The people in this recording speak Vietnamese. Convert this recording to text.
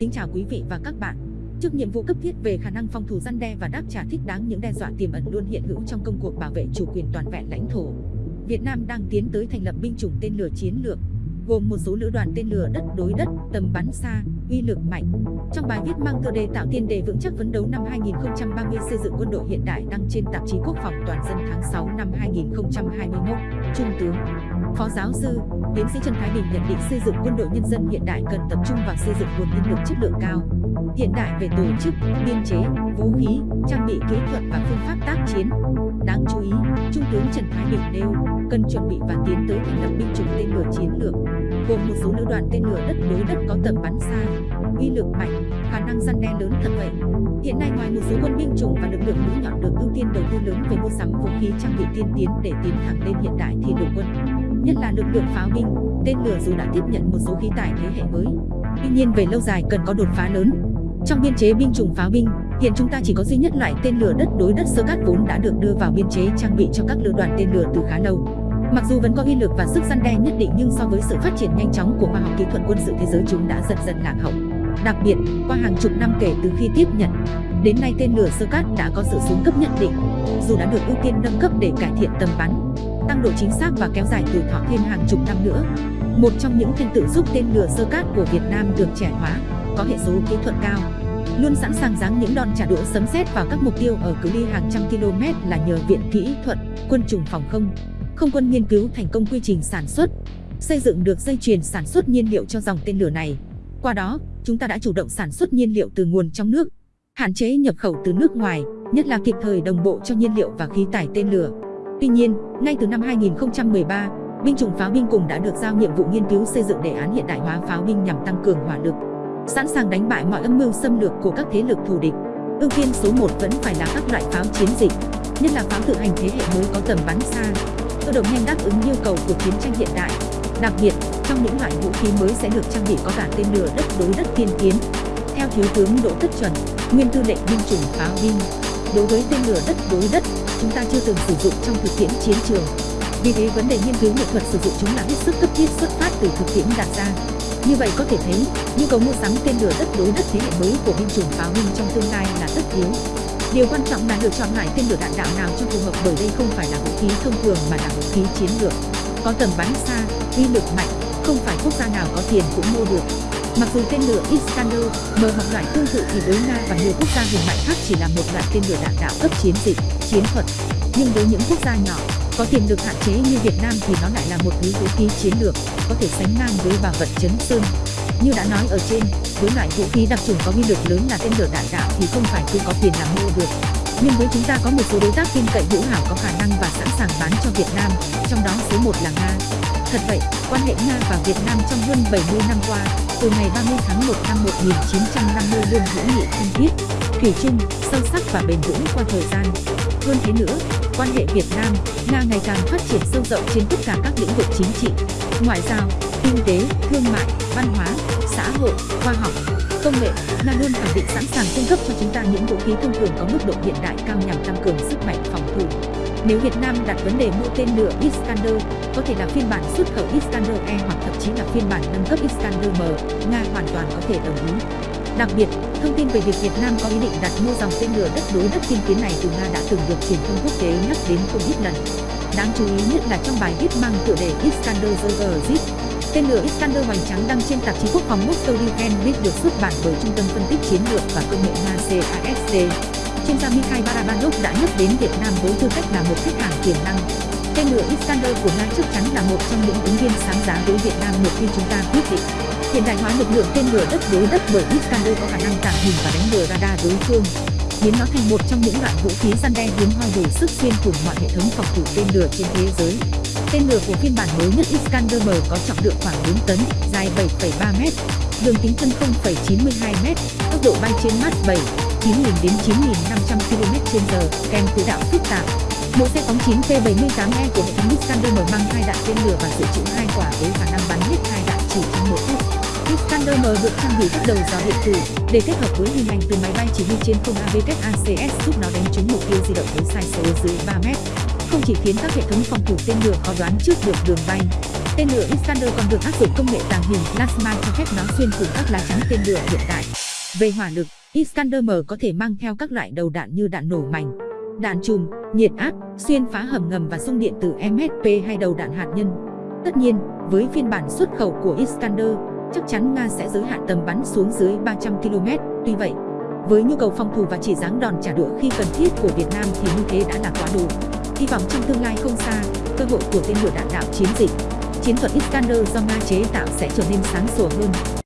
Kính chào quý vị và các bạn. Trước nhiệm vụ cấp thiết về khả năng phòng thủ răn đe và đáp trả thích đáng những đe dọa tiềm ẩn luôn hiện hữu trong công cuộc bảo vệ chủ quyền toàn vẹn lãnh thổ, Việt Nam đang tiến tới thành lập binh chủng tên lửa chiến lược, gồm một số lữ đoàn tên lửa đất đối đất, tầm bắn xa, uy lực mạnh. Trong bài viết mang tựa đề tạo tiền đề vững chắc phấn đấu năm 2030 xây dựng quân đội hiện đại đăng trên tạp chí Quốc phòng toàn dân tháng 6 năm 2021, Trung tướng Phó giáo sư, tiến sĩ Trần Thái Bình nhận định xây dựng quân đội nhân dân hiện đại cần tập trung vào xây dựng nguồn nhân lực chất lượng cao, hiện đại về tổ chức, biên chế, vũ khí, trang bị kỹ thuật và phương pháp tác chiến. Đáng chú ý, Trung tướng Trần Thái Bình nêu cần chuẩn bị và tiến tới thành lập binh chủng tên lửa chiến lược, gồm một số lữ đoàn tên lửa đất đối đất có tầm bắn xa, uy lực mạnh, khả năng răn đe lớn thật vậy. Hiện nay ngoài một số quân binh chủng và lực lượng mũi nhọn được ưu tiên đầu tư lớn về mua sắm vũ khí trang bị tiên tiến để tiến thẳng lên hiện đại thì lục quân, nhất là lực lượng pháo binh, tên lửa dù đã tiếp nhận một số khí tải thế hệ mới. Tuy nhiên về lâu dài cần có đột phá lớn. Trong biên chế binh chủng pháo binh, hiện chúng ta chỉ có duy nhất loại tên lửa đất đối đất sơ cát vốn đã được đưa vào biên chế trang bị cho các lữ đoàn tên lửa từ khá lâu. Mặc dù vẫn có uy lực và sức răn đe nhất định nhưng so với sự phát triển nhanh chóng của khoa học kỹ thuật quân sự thế giới chúng đã dần dần lạc hậu. Đặc biệt, qua hàng chục năm kể từ khi tiếp nhận, đến nay tên lửa sơ cát đã có sự xuống cấp nhất định, dù đã được ưu tiên nâng cấp để cải thiện tầm bắn, tăng độ chính xác và kéo dài tuổi thọ thêm hàng chục năm nữa. Một trong những thành tựu giúp tên lửa sơ cát của Việt Nam được trẻ hóa, có hệ số kỹ thuật cao, luôn sẵn sàng giáng những đòn trả đũa sấm sét vào các mục tiêu ở cự ly hàng trăm km là nhờ Viện Kỹ thuật, Quân chủng phòng không, không quân nghiên cứu thành công quy trình sản xuất, xây dựng được dây chuyền sản xuất nhiên liệu cho dòng tên lửa này. Qua đó, chúng ta đã chủ động sản xuất nhiên liệu từ nguồn trong nước, hạn chế nhập khẩu từ nước ngoài, nhất là kịp thời đồng bộ cho nhiên liệu và khí tải tên lửa. Tuy nhiên, ngay từ năm 2013, binh chủng pháo binh cùng đã được giao nhiệm vụ nghiên cứu xây dựng đề án hiện đại hóa pháo binh nhằm tăng cường hỏa lực, sẵn sàng đánh bại mọi âm mưu xâm lược của các thế lực thù địch. Ưu tiên số 1 vẫn phải là các loại pháo chiến dịch, nhất là pháo tự hành thế hệ mới có tầm bắn xa, cơ động nhanh đáp ứng yêu cầu của chiến tranh hiện đại. Đặc biệt, trong những loại vũ khí mới sẽ được trang bị có cả tên lửa đất đối đất tiên tiến. Theo Thiếu tướng Đỗ Tất Chuẩn, Nguyên tư lệnh binh chủng pháo binh, đối với tên lửa đất đối đất, chúng ta chưa từng sử dụng trong thực tiễn chiến trường. Vì thế vấn đề nghiên cứu nghệ thuật sử dụng chúng là hết sức cấp thiết xuất phát từ thực tiễn đặt ra. Như vậy có thể thấy, nhu cầu mua sắm tên lửa đất đối đất thế hệ mới của binh chủng pháo binh trong tương lai là tất yếu. Điều quan trọng là lựa chọn loại tên lửa đạn đạo nào cho phù hợp bởi đây không phải là vũ khí thông thường mà là vũ khí chiến lược. Có tầm bắn xa, uy lực mạnh, không phải quốc gia nào có tiền cũng mua được. Mặc dù tên lửa Iskander, M hoặc loại tương tự thì đối Nga và nhiều quốc gia hùng mạnh khác chỉ là một loại tên lửa đạn đạo cấp chiến dịch, chiến thuật. Nhưng với những quốc gia nhỏ, có tiềm lực hạn chế như Việt Nam thì nó lại là một thứ vũ khí chiến lược, có thể sánh ngang với bảo vật chấn sơn. Như đã nói ở trên, với loại vũ khí đặc trùng có uy lực lớn là tên lửa đạn đạo thì không phải cứ có tiền là mua được. Nhưng với chúng ta có một số đối tác tin cậy hữu hảo có khả năng và sẵn sàng bán cho Việt Nam, trong đó số 1 là Nga. Thật vậy, quan hệ Nga và Việt Nam trong hơn 70 năm qua, từ ngày 30 tháng 1 năm 1950 luôn hữu nghị thân thiết, thủy chung, sâu sắc và bền vững qua thời gian. Hơn thế nữa, quan hệ Việt Nam, Nga ngày càng phát triển sâu rộng trên tất cả các lĩnh vực chính trị, ngoại giao, kinh tế, thương mại, văn hóa, xã hội, khoa học, công nghệ. Nga luôn khẳng định sẵn sàng cung cấp cho chúng ta những vũ khí thông thường có mức độ hiện đại cao nhằm tăng cường sức mạnh phòng thủ. Nếu Việt Nam đặt vấn đề mua tên lửa Iskander, có thể là phiên bản xuất khẩu Iskander E hoặc thậm chí là phiên bản nâng cấp Iskander M, Nga hoàn toàn có thể đồng ý. Đặc biệt, thông tin về việc Việt Nam có ý định đặt mua dòng tên lửa đất đối đất tiên tiến này từ Nga đã từng được truyền thông quốc tế nhắc đến không ít lần. Đáng chú ý nhất là trong bài viết mang tựa đề Iskander Zergazit, tên lửa Iskander hoành trắng đăng trên tạp chí quốc phòng Moscow Defense được xuất bản bởi Trung tâm phân tích chiến lược và công nghệ Nga CASC. Chuyên gia Mikhail Barabanov đã nhắc đến Việt Nam với tư cách là một khách hàng tiềm năng. Tên lửa Iskander của Nga chắc chắn là một trong những ứng viên sáng giá với Việt Nam một khi chúng ta quyết định hiện đại hóa lực lượng tên lửa đất đối đất bởi Iskander có khả năng tàng hình và đánh lừa radar đối phương, biến nó thành một trong những loại vũ khí săn đe hiếm hoi đủ sức xuyên thủng mọi hệ thống phòng thủ tên lửa trên thế giới. Tên lửa của phiên bản mới nhất Iskander M có trọng lượng khoảng 4 tấn, dài 7,3 m, đường kính thân 0,92 m, tốc độ bay trên Mach 7, 9.000 đến 9.500 km/h, kèm quỹ đạo phức tạp. Mỗi xe phóng 9P78E của hệ thống Iskander M mang hai đạn tên lửa và dự trữ hai quả với khả năng bắn hết hai đạn chỉ trong một phút. Iskander M được trang bị các đầu gió điện tử để kết hợp với hình ảnh từ máy bay chỉ huy trên không AVKACS giúp nó đánh trúng mục tiêu di động với sai số dưới 3 mét. Không chỉ khiến các hệ thống phòng thủ tên lửa khó đoán trước được đường bay, Tên lửa Iskander còn được áp dụng công nghệ tàng hình plasma cho phép nó xuyên thủng các lá chắn tên lửa hiện tại. Về hỏa lực, Iskander-M có thể mang theo các loại đầu đạn như đạn nổ mảnh, đạn chùm, nhiệt áp, xuyên phá hầm ngầm và xung điện từ MSP hay đầu đạn hạt nhân. Tất nhiên, với phiên bản xuất khẩu của Iskander, chắc chắn Nga sẽ giới hạn tầm bắn xuống dưới 300 km. Tuy vậy, với nhu cầu phòng thủ và chỉ dáng đòn trả đũa khi cần thiết của Việt Nam thì như thế đã là quá đủ. Hy vọng trong tương lai không xa, cơ hội của tên lửa đạn đạo chiến dịch, chiến thuật Iskander do Nga chế tạo sẽ trở nên sáng sủa hơn.